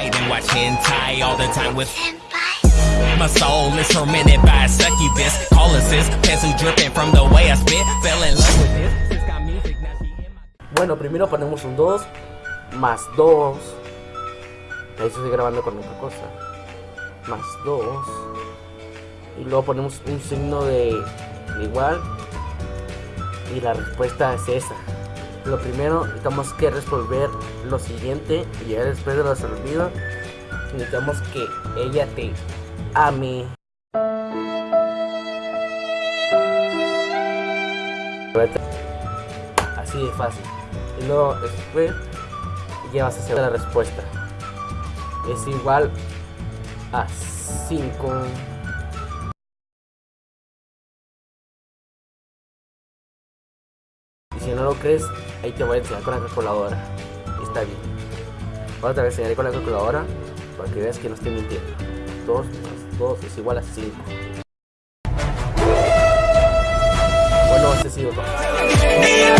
night and watch hentai all the time with My soul is tormented by a succubus. Call assist, pencil dripping from the way I spit. Fell in love with this. Sis got music, now she in my Bueno, primero ponemos un 2 más 2. Ahí estoy grabando con otra cosa. Más 2. Y luego ponemos un signo de, de igual. Y la respuesta es esa. Lo primero, necesitamos que resolver lo siguiente. Y ya después de resolvido, necesitamos que ella te ame. Así de fácil. Y luego después llevas a hacer la respuesta. Es igual a 5. Y si no lo crees, ahí te voy a enseñar con la calculadora. Está bien. Ahora te voy a enseñar con la calculadora para que veas que no estoy mintiendo. 2 más 2 es igual a 5. Bueno, este ha sido todo.